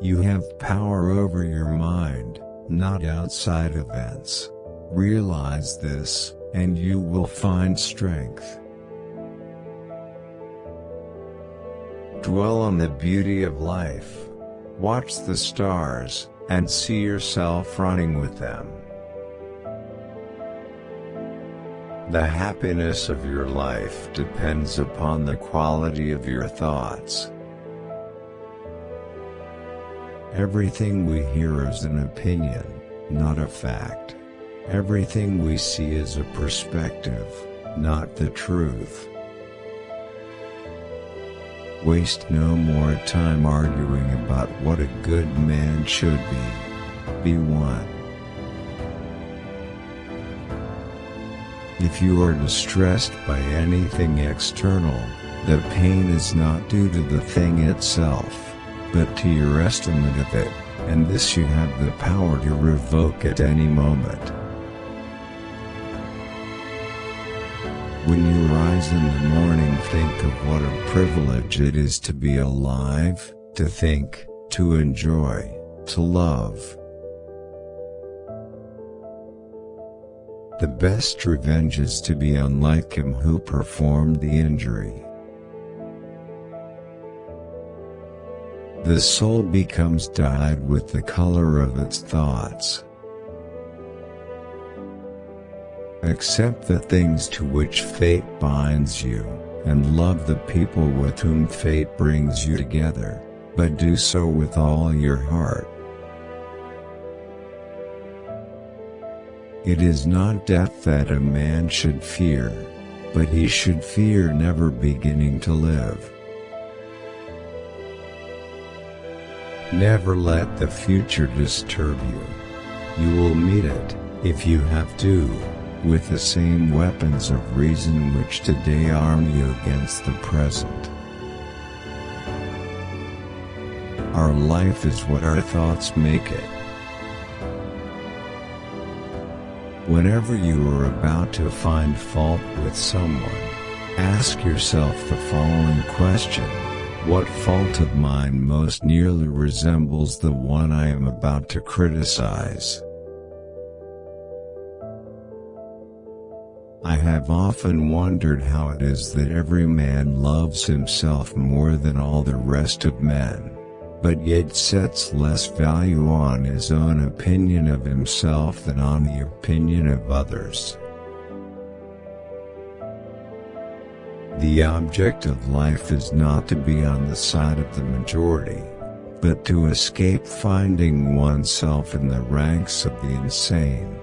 You have power over your mind, not outside events. Realize this, and you will find strength. Dwell on the beauty of life. Watch the stars, and see yourself running with them. The happiness of your life depends upon the quality of your thoughts. Everything we hear is an opinion, not a fact. Everything we see is a perspective, not the truth. Waste no more time arguing about what a good man should be. Be one. If you are distressed by anything external, the pain is not due to the thing itself, but to your estimate of it, and this you have the power to revoke at any moment. When you rise in the morning think of what a privilege it is to be alive, to think, to enjoy, to love. The best revenge is to be unlike him who performed the injury. The soul becomes dyed with the color of its thoughts. Accept the things to which fate binds you, and love the people with whom fate brings you together, but do so with all your heart. It is not death that a man should fear, but he should fear never beginning to live. Never let the future disturb you. You will meet it, if you have to, with the same weapons of reason which today arm you against the present. Our life is what our thoughts make it. Whenever you are about to find fault with someone, ask yourself the following question. What fault of mine most nearly resembles the one I am about to criticize? I have often wondered how it is that every man loves himself more than all the rest of men but yet sets less value on his own opinion of himself than on the opinion of others. The object of life is not to be on the side of the majority, but to escape finding oneself in the ranks of the insane.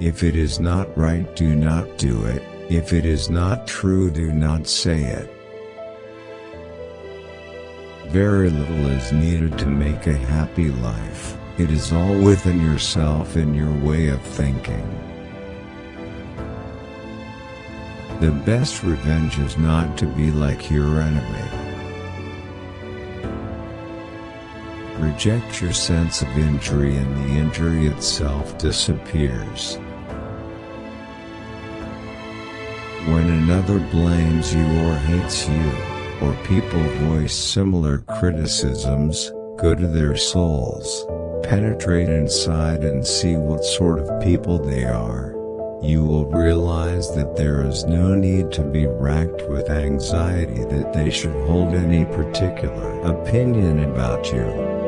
If it is not right do not do it, if it is not true do not say it. Very little is needed to make a happy life, it is all within yourself and your way of thinking. The best revenge is not to be like your enemy. Reject your sense of injury and the injury itself disappears. When another blames you or hates you, or people voice similar criticisms, go to their souls, penetrate inside and see what sort of people they are. You will realize that there is no need to be racked with anxiety that they should hold any particular opinion about you.